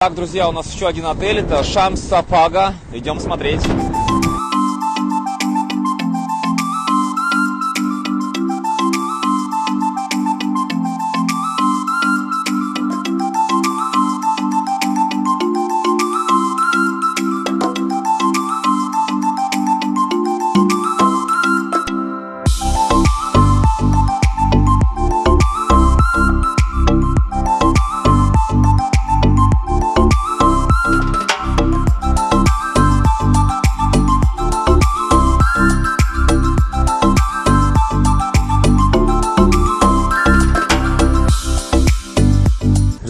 Так, друзья, у нас еще один отель, это Шамс Сапага. Идем смотреть.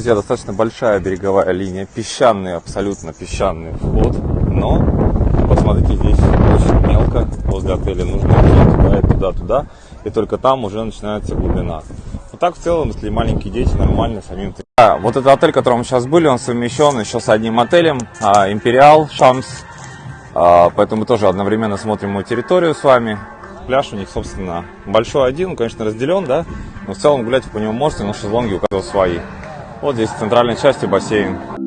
Друзья, достаточно большая береговая линия, песчаный, абсолютно песчаный вход, но посмотрите, здесь очень мелко, возле отеля нужно идти туда и туда, туда, и только там уже начинается глубина. Вот так в целом, если маленькие дети, нормально самим. А, вот этот отель, в котором мы сейчас были, он совмещен еще с одним отелем, а, Империал Шамс, а, поэтому мы тоже одновременно смотрим его территорию с вами. Пляж у них, собственно, большой один, он, конечно, разделен, да, но в целом гулять по нему можете, но шезлонги у каждого свои. Вот здесь в центральной части бассейн.